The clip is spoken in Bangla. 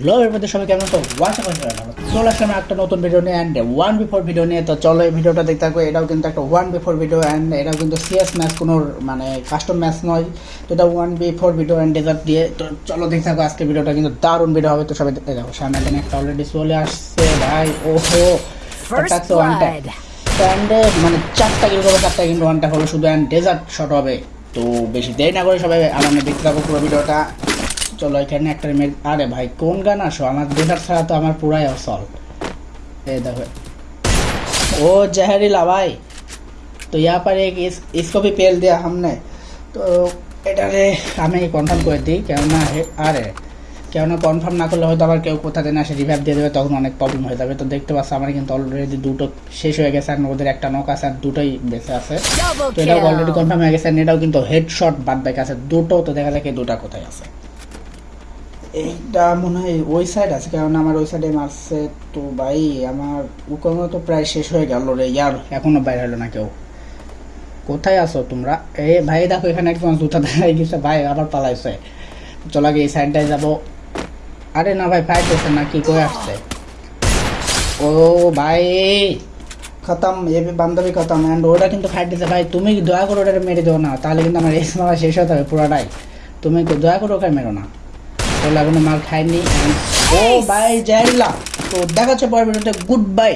হ্যালো এরপরে সবাই কেমন তো ওয়াশা চলে আসলাম একটা নতুন ভিডিও নিয়ে। অ্যান্ড ওয়ান বিফোর ভিডিও নিয়ে তো চলো এই ভিডিওটা দেখতে থাকো। এটাও কিন্তু একটা ওয়ান বিফোর ভিডিও অ্যান্ড এটাও কিন্তু সিএস ম্যাচ কোনো মানে কাস্টম ম্যাচ নয়। তো এটা one before video and dessert দিয়ে। তো চলো দেখতে থাকো আজকে ভিডিওটা কিন্তু দারুণ ভিডিও হবে। তো সবাই দেখতে দেখো সামনে একটা অলরেডি চলে আসছে। ভাই ওহো. অ্যান্ড মানে চারটা কিলো হবে চারটা কিন্তু ওয়ানটা হলো শুধু অ্যান্ড ডেজার্ট শট হবে। তো বেশি দেরি না করে সবাই আমার দেখতে থাকো পুরো ভিডিওটা চলো এখানে একটা মেয়ে আরে ভাই কোন গান আসো আমার ডেজার্ট ছাড়া তো আমার পুরাই অসল এই দেখো ओ जहरीला भाई तो यहाँ पर एक इस इसको भी पेल दिया हमने তো এটারে আমি কনফার্ম করে দিই কেননা হে- আরে কেননা কনফার্ম না করলে হয়তো আবার কেউ কোথা থেকে আসে রিভাইভ দিয়ে দেবে তখন অনেক প্রবলেম হয়ে যাবে তো দেখতে পাচ্ছ আমার কিন্তু অলরেডি দুটো শেষ হয়ে গেছে আর ওদের একটা নক আছে আর দুটোই বেঁচে আছে Double তো এটাও অলরেডি kill. কনফার্ম হয়ে গেছে আর এটাও কিন্তু হেডশট বাদ বাকি আছে দুটো তো দেখা যাক এই দুটা কোথায় আছে এইটা মনে হয় ওই সাইড আছে, কারণ আমার ওই সাইডে মারছে তো ভাই, আমার উকমও তো প্রায় শেষ হয়ে গেল রে ইয়ার। এখনও বাইরে হলো না কেউ। কোথায় আছো তোমরা? এ ভাই, দেখো এখানে একজন জুতা দাঁড়াই গেছে। ভাই, আবার পালাইছে। চলো আগে এই সাইডটায় যাব। আরে না ভাই ফাইট হচ্ছে না কি করে আসছে? ও ভাই! খতম, এ বান্ধবী খতম। অ্যান্ড ওটা কিন্তু ফাইট দিচ্ছে ভাই, তুমি দয়া করে ওটা মেরে দেও না। তাহলে কিন্তু আমার রেস মারা শেষ হতে হবে পুরোটাই। তুমি দয়া করে ওকে মেরো না। ওগুলো মাল খাইনি। ও বাই জাইলা। তো দেখা হচ্ছে পরের ভিডিওতে গুড বাই